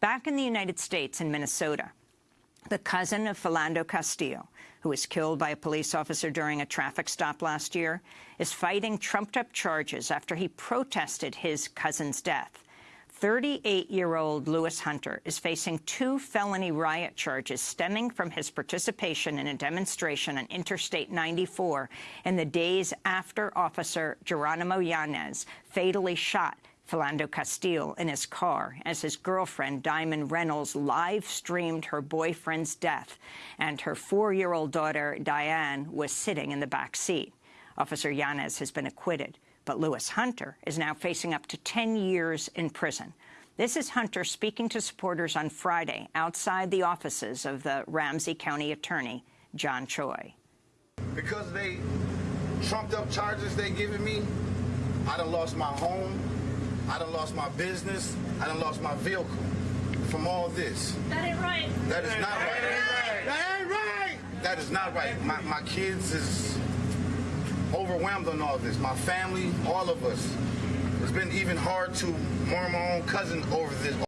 Back in the United States in Minnesota, the cousin of Philando Castile, who was killed by a police officer during a traffic stop last year, is fighting trumped-up charges after he protested his cousin's death. 38-year-old Louis Hunter is facing two felony riot charges stemming from his participation in a demonstration on Interstate 94 in the days after Officer Geronimo Yanez fatally shot Philando Castile in his car as his girlfriend, Diamond Reynolds, live-streamed her boyfriend's death, and her four-year-old daughter, Diane, was sitting in the back seat. Officer Yanez has been acquitted but Louis Hunter is now facing up to 10 years in prison. This is Hunter speaking to supporters on Friday outside the offices of the Ramsey County Attorney, John Choi. Because they trumped up charges they giving me, I done lost my home, I done lost my business, I done lost my vehicle from all this. That ain't right. That is not right. That ain't right. That is not right. My, my kids is overwhelmed on all this. My family, all of us. It's been even hard to mourn my own cousin over this.